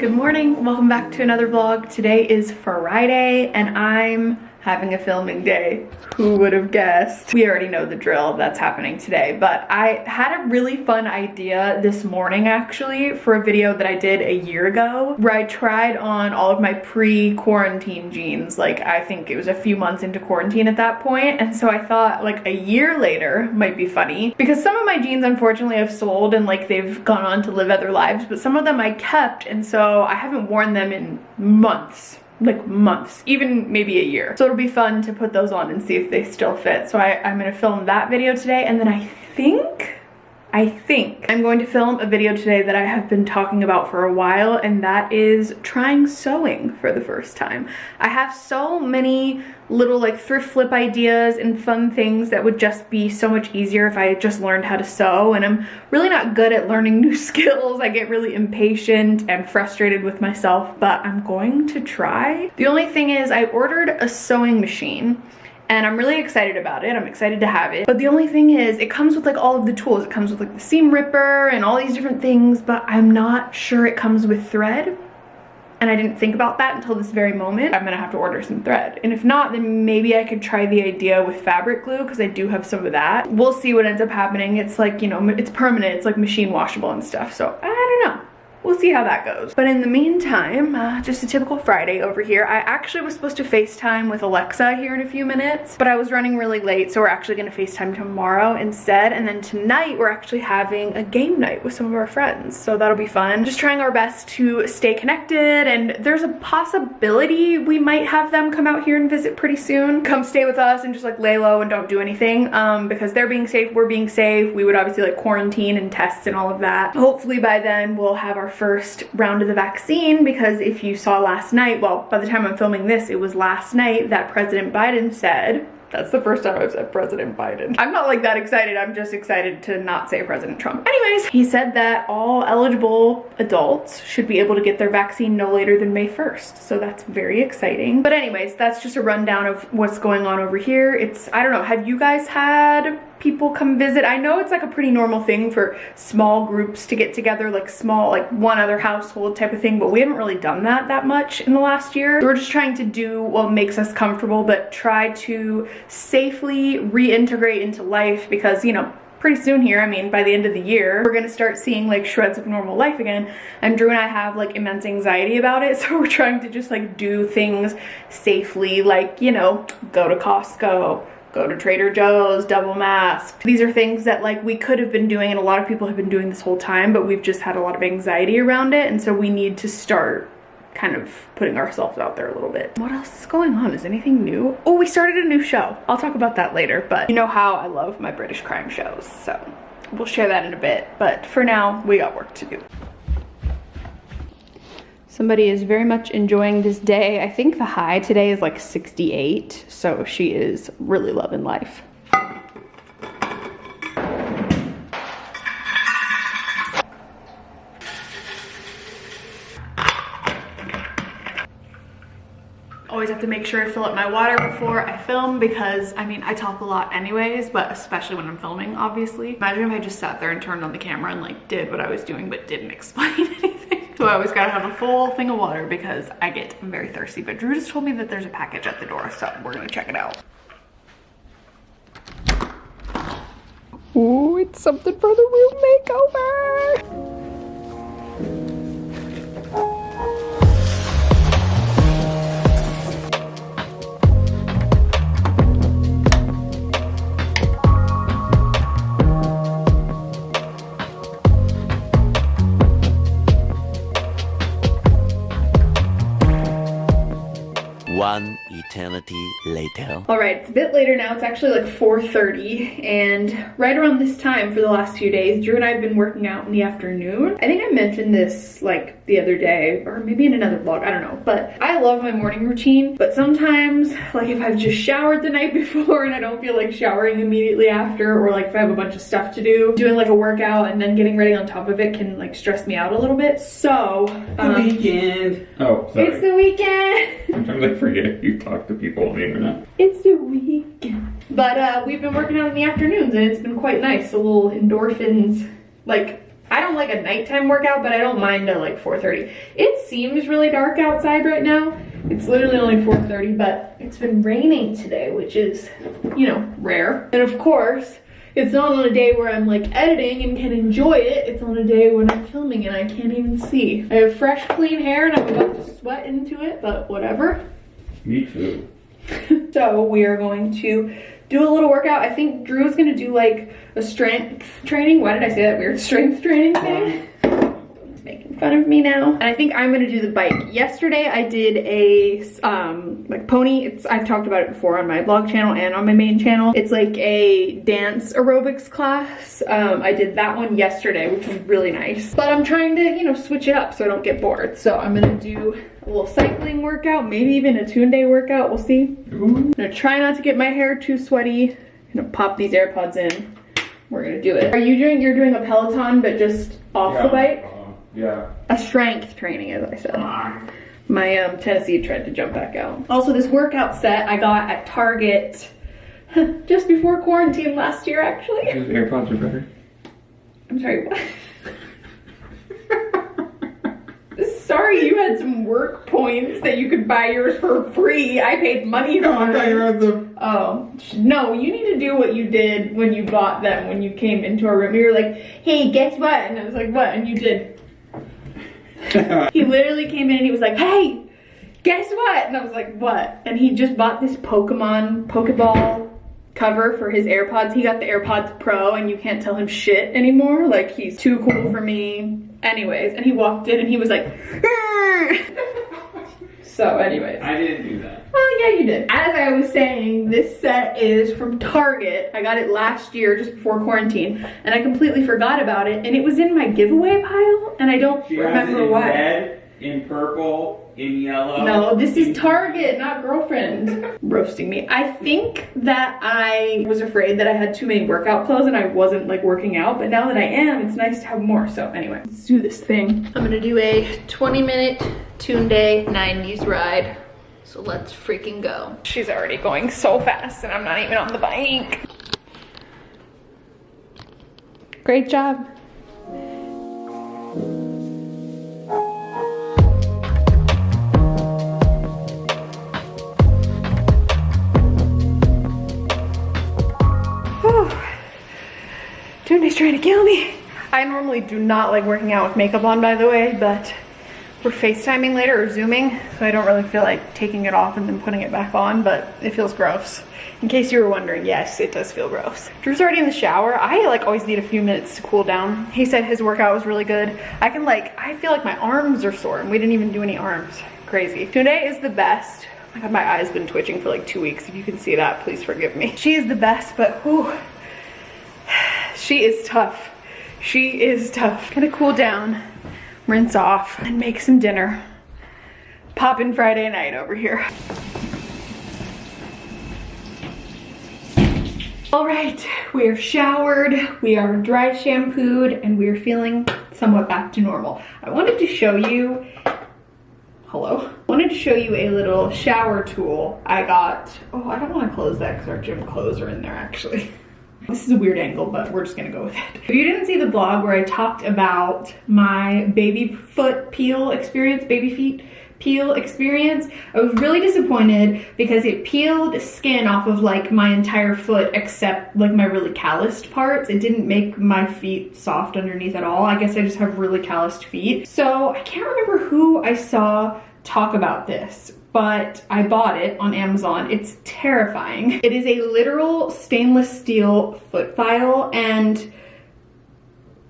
Good morning, welcome back to another vlog. Today is Friday and I'm having a filming day. Who would have guessed? We already know the drill that's happening today, but I had a really fun idea this morning actually for a video that I did a year ago where I tried on all of my pre-quarantine jeans. Like I think it was a few months into quarantine at that point, and so I thought like a year later might be funny because some of my jeans unfortunately have sold and like they've gone on to live other lives, but some of them I kept and so I haven't worn them in months like months, even maybe a year. So it'll be fun to put those on and see if they still fit. So I, I'm gonna film that video today and then I think I think I'm going to film a video today that I have been talking about for a while and that is trying sewing for the first time. I have so many little like thrift flip ideas and fun things that would just be so much easier if I just learned how to sew and I'm really not good at learning new skills. I get really impatient and frustrated with myself but I'm going to try. The only thing is I ordered a sewing machine and I'm really excited about it. I'm excited to have it. But the only thing is it comes with like all of the tools. It comes with like the seam ripper and all these different things, but I'm not sure it comes with thread. And I didn't think about that until this very moment. I'm gonna have to order some thread. And if not, then maybe I could try the idea with fabric glue because I do have some of that. We'll see what ends up happening. It's like, you know, it's permanent. It's like machine washable and stuff. So I don't know we'll see how that goes. But in the meantime, uh, just a typical Friday over here. I actually was supposed to FaceTime with Alexa here in a few minutes, but I was running really late, so we're actually gonna FaceTime tomorrow instead. And then tonight, we're actually having a game night with some of our friends, so that'll be fun. Just trying our best to stay connected, and there's a possibility we might have them come out here and visit pretty soon. Come stay with us and just like lay low and don't do anything, um, because they're being safe, we're being safe. We would obviously like quarantine and tests and all of that. Hopefully by then, we'll have our first round of the vaccine because if you saw last night, well, by the time I'm filming this, it was last night that President Biden said that's the first time I've said President Biden. I'm not like that excited. I'm just excited to not say President Trump. Anyways, he said that all eligible adults should be able to get their vaccine no later than May 1st. So that's very exciting. But anyways, that's just a rundown of what's going on over here. It's, I don't know, have you guys had people come visit. I know it's like a pretty normal thing for small groups to get together, like small, like one other household type of thing, but we haven't really done that that much in the last year. we're just trying to do what makes us comfortable, but try to safely reintegrate into life because, you know, pretty soon here, I mean, by the end of the year, we're gonna start seeing like shreds of normal life again. And Drew and I have like immense anxiety about it. So we're trying to just like do things safely, like, you know, go to Costco, go to Trader Joe's, double masked. These are things that like we could have been doing and a lot of people have been doing this whole time, but we've just had a lot of anxiety around it. And so we need to start kind of putting ourselves out there a little bit. What else is going on? Is anything new? Oh, we started a new show. I'll talk about that later, but you know how I love my British crime shows. So we'll share that in a bit. But for now, we got work to do. Somebody is very much enjoying this day. I think the high today is like 68, so she is really loving life. always have to make sure I fill up my water before I film because I mean I talk a lot anyways but especially when I'm filming obviously imagine if I just sat there and turned on the camera and like did what I was doing but didn't explain anything so I always gotta have a full thing of water because I get very thirsty. But Drew just told me that there's a package at the door, so we're gonna check it out. Ooh, it's something for the room makeover. Eternity later. All right, it's a bit later now. It's actually like 4.30 and right around this time for the last few days, Drew and I have been working out in the afternoon. I think I mentioned this like the other day or maybe in another vlog, I don't know. But I love my morning routine, but sometimes like if I've just showered the night before and I don't feel like showering immediately after or like if I have a bunch of stuff to do, doing like a workout and then getting ready on top of it can like stress me out a little bit. So, um, the weekend. Oh, sorry. it's the weekend. Sometimes I'm trying to forget you talk to people on the internet. It's the weekend. But uh, we've been working out in the afternoons and it's been quite nice. A little endorphins. Like, I don't like a nighttime workout, but I don't mind at like 4.30. It seems really dark outside right now. It's literally only 4.30, but it's been raining today, which is, you know, rare. And of course, it's not on a day where I'm like editing and can enjoy it. It's on a day when I'm filming and I can't even see. I have fresh, clean hair and I'm about to sweat into it, but whatever. Me too. so we are going to do a little workout. I think Drew's gonna do like a strength training. Why did I say that weird strength training thing? Um, Making fun of me now. And I think I'm gonna do the bike. Yesterday I did a um, like pony. It's I've talked about it before on my blog channel and on my main channel. It's like a dance aerobics class. Um, I did that one yesterday, which was really nice. But I'm trying to, you know, switch it up so I don't get bored. So I'm gonna do a little cycling workout, maybe even a Tunde workout, we'll see. I'm gonna try not to get my hair too sweaty. I'm gonna pop these AirPods in. We're gonna do it. Are you doing, you're doing a Peloton, but just off yeah. the bike? Yeah. A strength training, as I said. My um, Tennessee tried to jump back out. Also, this workout set I got at Target just before quarantine last year, actually. Those AirPods are better. I'm sorry, what? sorry you had some work points that you could buy yours for free. I paid money for I thought you had them. Oh, no, you need to do what you did when you bought them, when you came into our room. You were like, hey, guess what? And I was like, what? And you did. he literally came in and he was like, hey, guess what? And I was like, what? And he just bought this Pokemon Pokeball cover for his AirPods. He got the AirPods Pro and you can't tell him shit anymore. Like he's too cool for me. Anyways, and he walked in and he was like, so anyways. I didn't do that. Well, yeah, you did. As I was saying, this set is from Target. I got it last year just before quarantine and I completely forgot about it and it was in my giveaway pile and I don't She remember why. Red, in purple, in yellow. No, this is Target, not girlfriend. Roasting me. I think that I was afraid that I had too many workout clothes and I wasn't like working out, but now that I am, it's nice to have more. So anyway, let's do this thing. I'm gonna do a 20 minute Tunde 90s ride. So let's freaking go. She's already going so fast and I'm not even on the bike. Great job. Trying to kill me. I normally do not like working out with makeup on, by the way, but we're FaceTiming later or Zooming, so I don't really feel like taking it off and then putting it back on, but it feels gross. In case you were wondering, yes, it does feel gross. Drew's already in the shower. I like always need a few minutes to cool down. He said his workout was really good. I can like, I feel like my arms are sore and we didn't even do any arms. Crazy. Tunde is the best. Oh my God, my eye's been twitching for like two weeks. If you can see that, please forgive me. She is the best, but whew, she is tough. She is tough. Gonna cool down, rinse off, and make some dinner. Poppin' Friday night over here. All right, we are showered, we are dry shampooed, and we are feeling somewhat back to normal. I wanted to show you, hello? I wanted to show you a little shower tool I got. Oh, I don't wanna close that because our gym clothes are in there actually. This is a weird angle, but we're just gonna go with it. If you didn't see the vlog where I talked about my baby foot peel experience, baby feet peel experience, I was really disappointed because it peeled the skin off of like my entire foot except like my really calloused parts. It didn't make my feet soft underneath at all. I guess I just have really calloused feet. So I can't remember who I saw talk about this, but I bought it on Amazon. It's terrifying. It is a literal stainless steel foot file and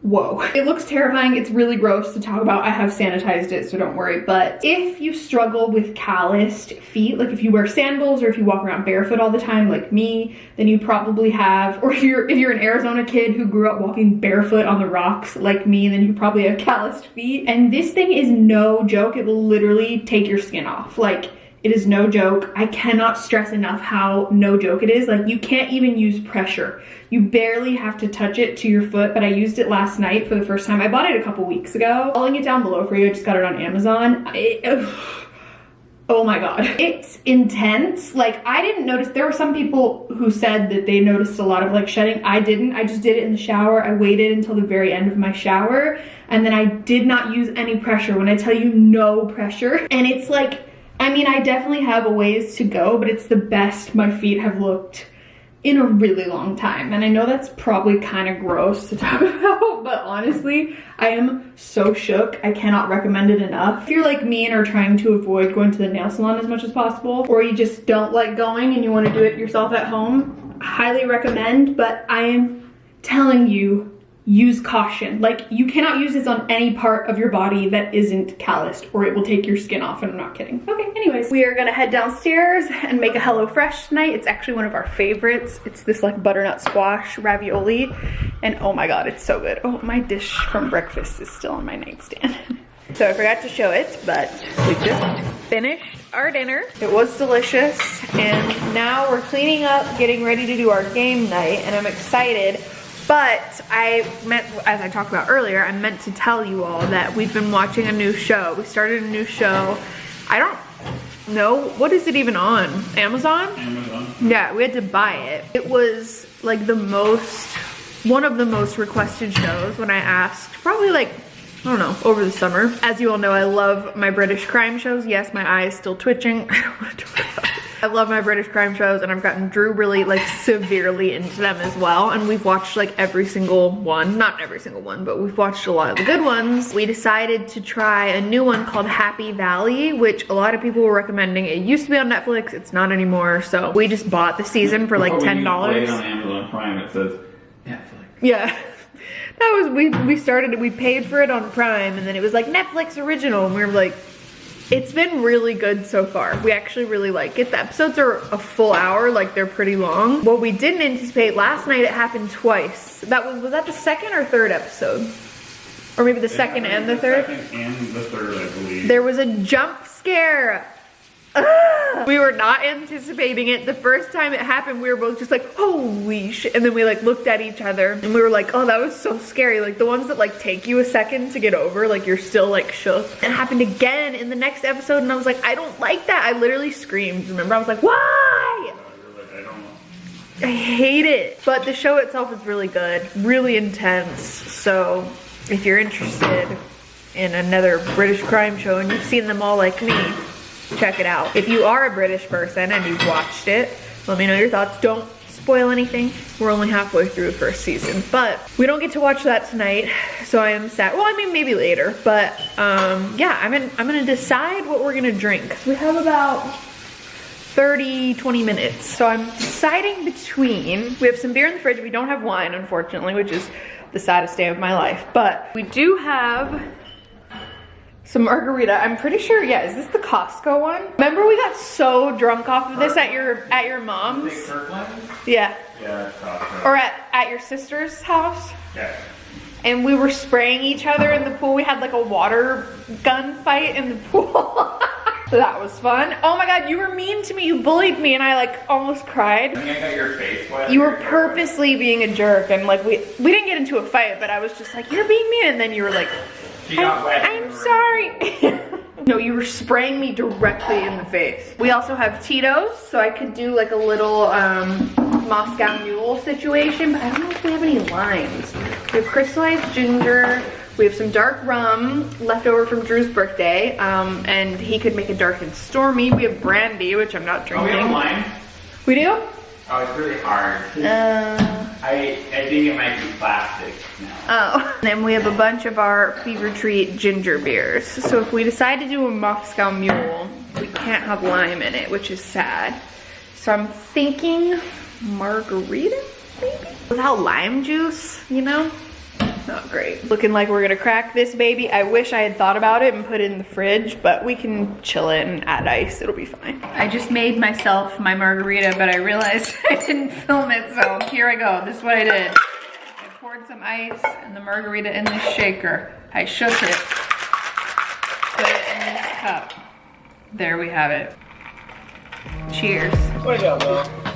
whoa. It looks terrifying. It's really gross to talk about. I have sanitized it, so don't worry. But if you struggle with calloused feet, like if you wear sandals or if you walk around barefoot all the time like me, then you probably have, or if you're, if you're an Arizona kid who grew up walking barefoot on the rocks like me, then you probably have calloused feet. And this thing is no joke. It will literally take your skin off. Like, it is no joke. I cannot stress enough how no joke it is. Like you can't even use pressure. You barely have to touch it to your foot, but I used it last night for the first time. I bought it a couple weeks ago. I'll link it down below for you. I just got it on Amazon. Oh my God. It's intense. Like I didn't notice, there were some people who said that they noticed a lot of like shedding. I didn't, I just did it in the shower. I waited until the very end of my shower and then I did not use any pressure. When I tell you no pressure and it's like, I mean, I definitely have a ways to go, but it's the best my feet have looked in a really long time. And I know that's probably kind of gross to talk about, but honestly, I am so shook. I cannot recommend it enough. If you're like me and are trying to avoid going to the nail salon as much as possible, or you just don't like going and you want to do it yourself at home, highly recommend, but I am telling you use caution. Like you cannot use this on any part of your body that isn't calloused or it will take your skin off and I'm not kidding. Okay, anyways, we are gonna head downstairs and make a HelloFresh tonight. It's actually one of our favorites. It's this like butternut squash ravioli and oh my God, it's so good. Oh, my dish from breakfast is still on my nightstand. so I forgot to show it, but we just finished our dinner. It was delicious and now we're cleaning up, getting ready to do our game night and I'm excited but I meant, as I talked about earlier, I meant to tell you all that we've been watching a new show. We started a new show. I don't know, what is it even on? Amazon? Amazon. Yeah, we had to buy it. It was like the most, one of the most requested shows when I asked, probably like I don't know, over the summer. As you all know, I love my British crime shows. Yes, my eye is still twitching. I don't want to talk about it. I love my British crime shows and I've gotten Drew really like severely into them as well. And we've watched like every single one, not every single one, but we've watched a lot of the good ones. We decided to try a new one called Happy Valley, which a lot of people were recommending. It used to be on Netflix, it's not anymore. So we just bought the season for like $10. When you play it on Amazon Prime, it says Netflix. Yeah. That was, we, we started, we paid for it on Prime and then it was like Netflix original and we were like, it's been really good so far. We actually really like it. The episodes are a full hour, like they're pretty long. What we didn't anticipate, last night it happened twice. That was, was that the second or third episode? Or maybe the second and the third? Second and the third, I believe. There was a jump scare. we were not anticipating it. The first time it happened, we were both just like, holy shit. And then we like looked at each other and we were like, oh, that was so scary. Like the ones that like take you a second to get over, like you're still like shook. It happened again in the next episode and I was like, I don't like that. I literally screamed, remember? I was like, why? I hate it. But the show itself is really good, really intense. So if you're interested in another British crime show and you've seen them all like me, check it out. If you are a British person and you've watched it, let me know your thoughts. Don't spoil anything. We're only halfway through first season, but we don't get to watch that tonight, so I am sad. Well, I mean, maybe later, but um, yeah, I'm, in, I'm gonna decide what we're gonna drink. We have about 30, 20 minutes. So I'm deciding between, we have some beer in the fridge. We don't have wine, unfortunately, which is the saddest day of my life, but we do have some margarita. I'm pretty sure, yeah, is this the Costco one? Remember we got so drunk off of this at your at your mom's? Yeah. Yeah, Costco. Or at, at your sister's house? Yeah. And we were spraying each other in the pool. We had like a water gun fight in the pool. that was fun. Oh my god, you were mean to me. You bullied me and I like almost cried. I got your face wet. You were purposely being a jerk and like we we didn't get into a fight, but I was just like, you're being mean and then you were like, She got wet. I'm, sorry. no, you were spraying me directly in the face. We also have Tito's, so I could do like a little um, Moscow Mule situation, but I don't know if we have any limes. We have crystallized ginger. We have some dark rum left over from Drew's birthday, um, and he could make a dark and stormy. We have brandy, which I'm not Oh, drinking. we have wine. We do? Oh, it's really hard. Uh, I I think it might be plastic now. Oh. And then we have a bunch of our Fever-Tree ginger beers. So if we decide to do a Moscow Mule, we can't have lime in it, which is sad. So I'm thinking margarita, maybe? Without lime juice, you know? not great. Looking like we're gonna crack this baby. I wish I had thought about it and put it in the fridge, but we can chill it and add ice. It'll be fine. I just made myself my margarita, but I realized I didn't film it, so here I go. This is what I did. Poured some ice and the margarita in the shaker. I shook it, put it in this cup. There we have it. Cheers. Way to go, Will.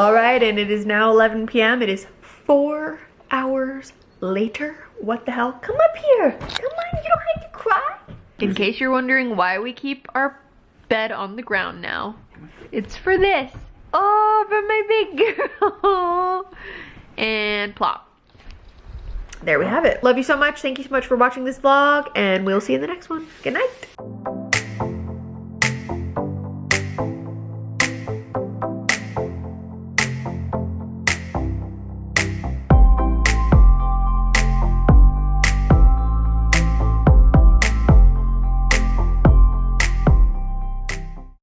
All right, and it is now 11 p.m. It is four hours later. What the hell? Come up here. Come on, you don't have to cry. In case you're wondering why we keep our bed on the ground now, it's for this. Oh, for my big girl. and plop. There we have it. Love you so much. Thank you so much for watching this vlog, and we'll see you in the next one. Good night.